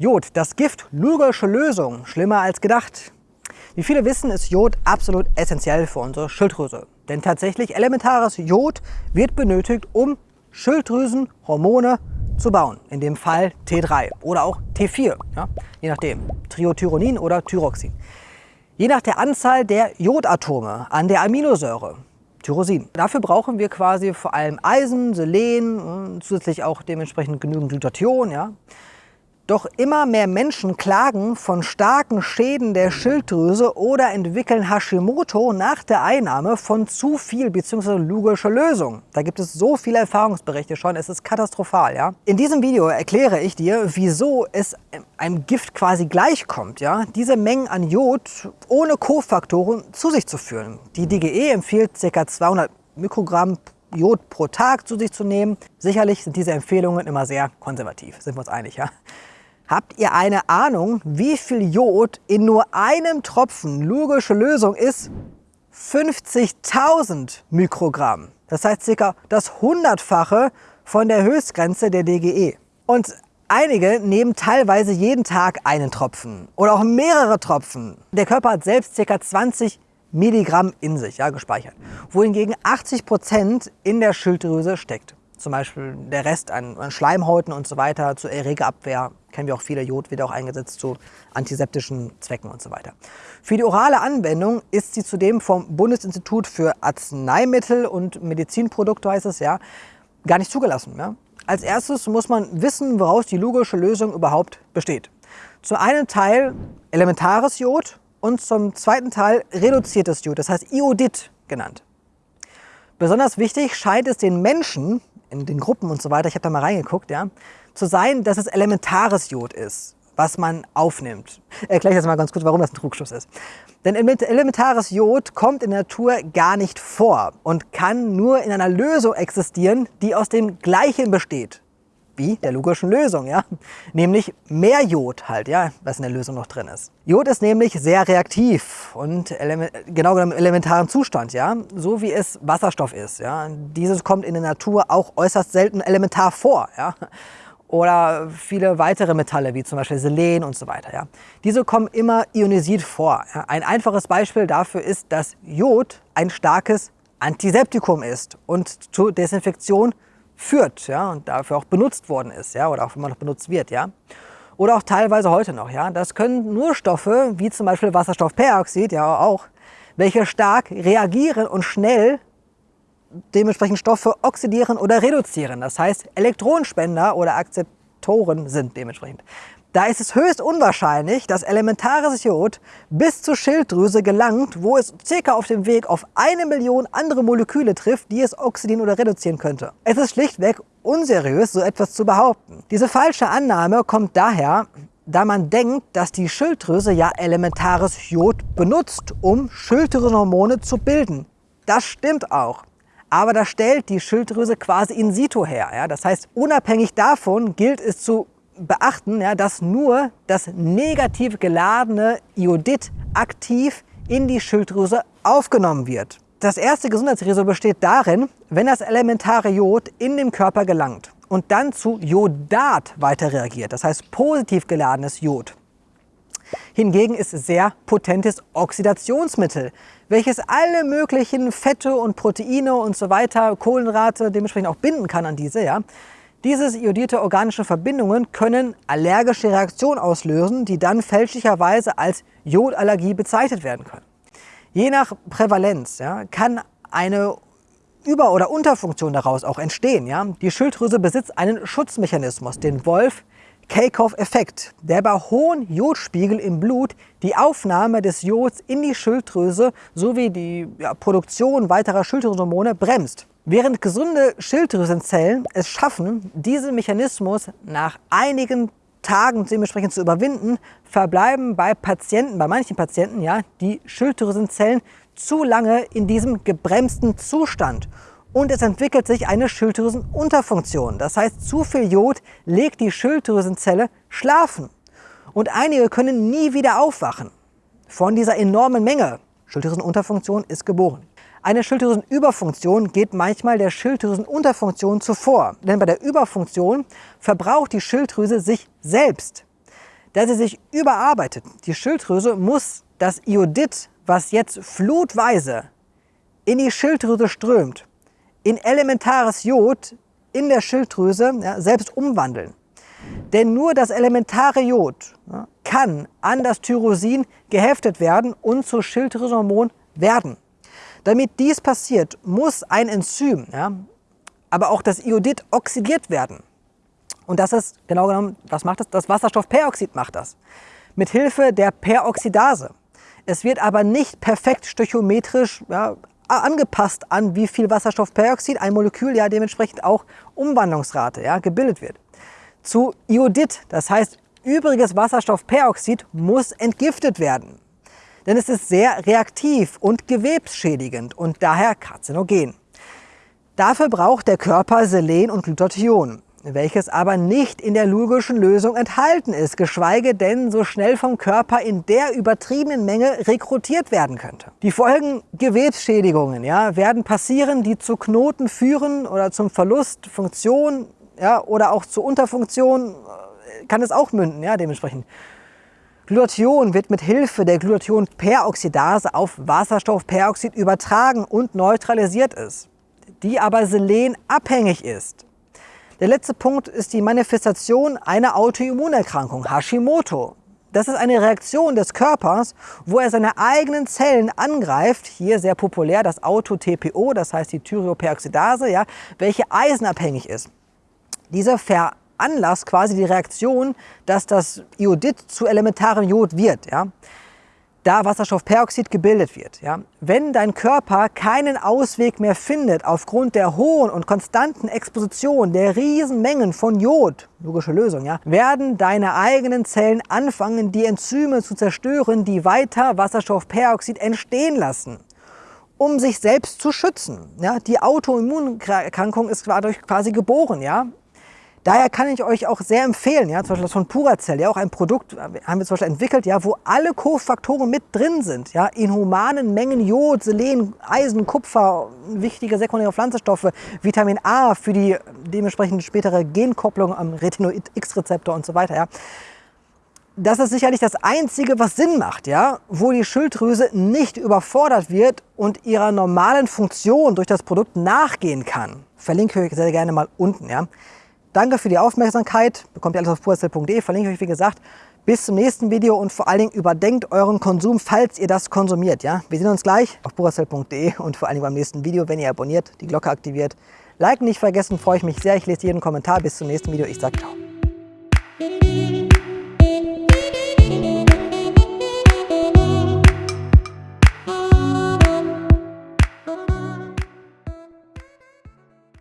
Jod, das Gift, Lugersche Lösung, schlimmer als gedacht. Wie viele wissen, ist Jod absolut essentiell für unsere Schilddrüse. Denn tatsächlich elementares Jod wird benötigt, um Schilddrüsenhormone zu bauen. In dem Fall T3 oder auch T4, ja, je nachdem, Triothyronin oder Thyroxin. Je nach der Anzahl der Jodatome an der Aminosäure, Tyrosin. Dafür brauchen wir quasi vor allem Eisen, Selen, zusätzlich auch dementsprechend genügend Glutathion. Ja. Doch immer mehr Menschen klagen von starken Schäden der Schilddrüse oder entwickeln Hashimoto nach der Einnahme von zu viel bzw. lugischer Lösung. Da gibt es so viele Erfahrungsberichte schon, es ist katastrophal. Ja? In diesem Video erkläre ich dir, wieso es einem Gift quasi gleichkommt, ja? diese Mengen an Jod ohne Kofaktoren zu sich zu führen. Die DGE empfiehlt ca. 200 Mikrogramm Jod pro Tag zu sich zu nehmen. Sicherlich sind diese Empfehlungen immer sehr konservativ, sind wir uns einig. Ja? Habt ihr eine Ahnung, wie viel Jod in nur einem Tropfen logische Lösung ist? 50.000 Mikrogramm. Das heißt circa das Hundertfache von der Höchstgrenze der DGE. Und einige nehmen teilweise jeden Tag einen Tropfen oder auch mehrere Tropfen. Der Körper hat selbst circa 20 Milligramm in sich ja, gespeichert, wohingegen 80 Prozent in der Schilddrüse steckt zum Beispiel der Rest an, an Schleimhäuten und so weiter, zur Erregerabwehr, kennen wir auch viele, Jod wird auch eingesetzt zu antiseptischen Zwecken und so weiter. Für die orale Anwendung ist sie zudem vom Bundesinstitut für Arzneimittel und Medizinprodukte, heißt es ja, gar nicht zugelassen. Ja? Als erstes muss man wissen, woraus die logische Lösung überhaupt besteht. Zum einen Teil elementares Jod und zum zweiten Teil reduziertes Jod, das heißt Iodid genannt. Besonders wichtig scheint es den Menschen, in den Gruppen und so weiter, ich habe da mal reingeguckt, ja, zu sein, dass es elementares Jod ist, was man aufnimmt. Erkläre ich jetzt mal ganz kurz, warum das ein Trugschluss ist. Denn elementares Jod kommt in der Natur gar nicht vor und kann nur in einer Lösung existieren, die aus dem Gleichen besteht wie der logischen Lösung, ja? nämlich mehr Jod halt, ja, was in der Lösung noch drin ist. Jod ist nämlich sehr reaktiv und genau im elementaren Zustand, ja, so wie es Wasserstoff ist. Ja? Dieses kommt in der Natur auch äußerst selten elementar vor. Ja? Oder viele weitere Metalle, wie zum Beispiel Selen und so weiter. Ja? Diese kommen immer ionisiert vor. Ja? Ein einfaches Beispiel dafür ist, dass Jod ein starkes Antiseptikum ist und zur Desinfektion führt ja, und dafür auch benutzt worden ist ja, oder auch immer noch benutzt wird. Ja. Oder auch teilweise heute noch. Ja. Das können nur Stoffe, wie zum Beispiel Wasserstoffperoxid, ja auch, welche stark reagieren und schnell dementsprechend Stoffe oxidieren oder reduzieren. Das heißt, Elektronenspender oder Akzeptoren sind dementsprechend. Da ist es höchst unwahrscheinlich, dass elementares Jod bis zur Schilddrüse gelangt, wo es circa auf dem Weg auf eine Million andere Moleküle trifft, die es oxidieren oder reduzieren könnte. Es ist schlichtweg unseriös, so etwas zu behaupten. Diese falsche Annahme kommt daher, da man denkt, dass die Schilddrüse ja elementares Jod benutzt, um Schilddrüsenhormone zu bilden. Das stimmt auch. Aber das stellt die Schilddrüse quasi in situ her. Ja? Das heißt, unabhängig davon gilt es zu beachten, ja, dass nur das negativ geladene Iodid aktiv in die Schilddrüse aufgenommen wird. Das erste Gesundheitsrisiko besteht darin, wenn das elementare Jod in den Körper gelangt und dann zu Jodat weiter reagiert, das heißt positiv geladenes Jod. Hingegen ist sehr potentes Oxidationsmittel, welches alle möglichen Fette und Proteine und so weiter, Kohlenrate dementsprechend auch binden kann an diese, ja, diese iodierte organische Verbindungen können allergische Reaktionen auslösen, die dann fälschlicherweise als Jodallergie bezeichnet werden können. Je nach Prävalenz ja, kann eine Über- oder Unterfunktion daraus auch entstehen. Ja. Die Schilddrüse besitzt einen Schutzmechanismus, den Wolf Kakow-Effekt, der bei hohen Jodspiegel im Blut die Aufnahme des Jods in die Schilddrüse sowie die ja, Produktion weiterer Schilddrüsenhormone bremst. Während gesunde Schilddrüsenzellen es schaffen, diesen Mechanismus nach einigen Tagen dementsprechend zu überwinden, verbleiben bei Patienten, bei manchen Patienten, ja, die Schilddrüsenzellen zu lange in diesem gebremsten Zustand. Und es entwickelt sich eine Schilddrüsenunterfunktion. Das heißt, zu viel Jod legt die Schilddrüsenzelle schlafen. Und einige können nie wieder aufwachen von dieser enormen Menge. Schilddrüsenunterfunktion ist geboren. Eine Schilddrüsenüberfunktion geht manchmal der Schilddrüsenunterfunktion zuvor. Denn bei der Überfunktion verbraucht die Schilddrüse sich selbst. dass sie sich überarbeitet. Die Schilddrüse muss das Iodid, was jetzt flutweise in die Schilddrüse strömt, in elementares Jod in der Schilddrüse ja, selbst umwandeln. Denn nur das elementare Jod ja, kann an das Tyrosin geheftet werden und zu Schilddrüsenhormon werden. Damit dies passiert, muss ein Enzym, ja, aber auch das Iodid oxidiert werden. Und das ist genau genommen, was macht das? Das Wasserstoffperoxid macht das. Mit Hilfe der Peroxidase. Es wird aber nicht perfekt stöchiometrisch ja, angepasst an, wie viel Wasserstoffperoxid ein Molekül ja dementsprechend auch Umwandlungsrate ja, gebildet wird. Zu Iodid, das heißt übriges Wasserstoffperoxid, muss entgiftet werden. Denn es ist sehr reaktiv und gewebsschädigend und daher karzinogen. Dafür braucht der Körper Selen und Glutathion welches aber nicht in der logischen Lösung enthalten ist, geschweige denn so schnell vom Körper in der übertriebenen Menge rekrutiert werden könnte. Die Folgen Gewebsschädigungen ja, werden passieren, die zu Knoten führen oder zum Verlust Funktion ja, oder auch zur Unterfunktion äh, kann es auch münden, ja, dementsprechend. Glutathion wird mit Hilfe der Glutathionperoxidase auf Wasserstoffperoxid übertragen und neutralisiert ist, die aber selenabhängig ist. Der letzte Punkt ist die Manifestation einer Autoimmunerkrankung, Hashimoto. Das ist eine Reaktion des Körpers, wo er seine eigenen Zellen angreift. Hier sehr populär das Auto-TPO, das heißt die Thyreoperoxidase, ja, welche eisenabhängig ist. Dieser veranlasst quasi die Reaktion, dass das Iodid zu elementarem Jod wird. Ja da Wasserstoffperoxid gebildet wird. Ja? Wenn dein Körper keinen Ausweg mehr findet aufgrund der hohen und konstanten Exposition der Riesenmengen von Jod, logische Lösung, ja, werden deine eigenen Zellen anfangen, die Enzyme zu zerstören, die weiter Wasserstoffperoxid entstehen lassen um sich selbst zu schützen. Ja, die Autoimmunerkrankung ist dadurch quasi geboren. Ja? Daher kann ich euch auch sehr empfehlen, ja, zum Beispiel das von Puracell, ja, auch ein Produkt haben wir zum Beispiel entwickelt, ja, wo alle Kofaktoren mit drin sind, ja, in humanen Mengen Jod, Selen, Eisen, Kupfer, wichtige sekundäre Pflanzenstoffe, Vitamin A für die dementsprechend spätere Genkopplung am Retinoid-X-Rezeptor und so weiter, ja. Das ist sicherlich das Einzige, was Sinn macht, ja, wo die Schilddrüse nicht überfordert wird und ihrer normalen Funktion durch das Produkt nachgehen kann. Verlinke ich euch sehr gerne mal unten, ja. Danke für die Aufmerksamkeit. Bekommt ihr alles auf purazell.de. Verlinke ich euch, wie gesagt. Bis zum nächsten Video und vor allen Dingen überdenkt euren Konsum, falls ihr das konsumiert. Ja? Wir sehen uns gleich auf purazell.de und vor allen Dingen beim nächsten Video, wenn ihr abonniert, die Glocke aktiviert. Liken nicht vergessen, freue ich mich sehr. Ich lese jeden Kommentar. Bis zum nächsten Video. Ich sage ciao.